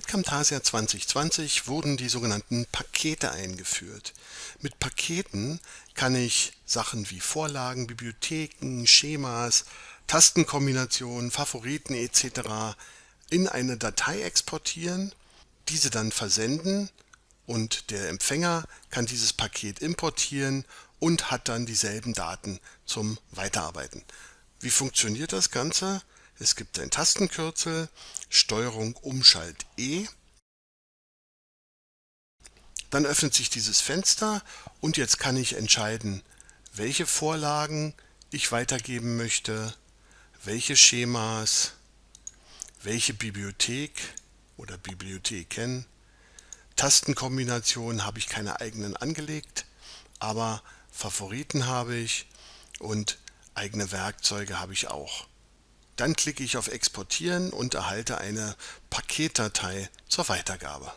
Camtasia 2020 wurden die sogenannten Pakete eingeführt. Mit Paketen kann ich Sachen wie Vorlagen, Bibliotheken, Schemas, Tastenkombinationen, Favoriten etc. in eine Datei exportieren, diese dann versenden und der Empfänger kann dieses Paket importieren und hat dann dieselben Daten zum Weiterarbeiten. Wie funktioniert das Ganze? Es gibt ein Tastenkürzel, Steuerung Umschalt E. Dann öffnet sich dieses Fenster und jetzt kann ich entscheiden, welche Vorlagen ich weitergeben möchte, welche Schemas, welche Bibliothek oder Bibliotheken. Tastenkombinationen habe ich keine eigenen angelegt, aber Favoriten habe ich und eigene Werkzeuge habe ich auch. Dann klicke ich auf Exportieren und erhalte eine Paketdatei zur Weitergabe.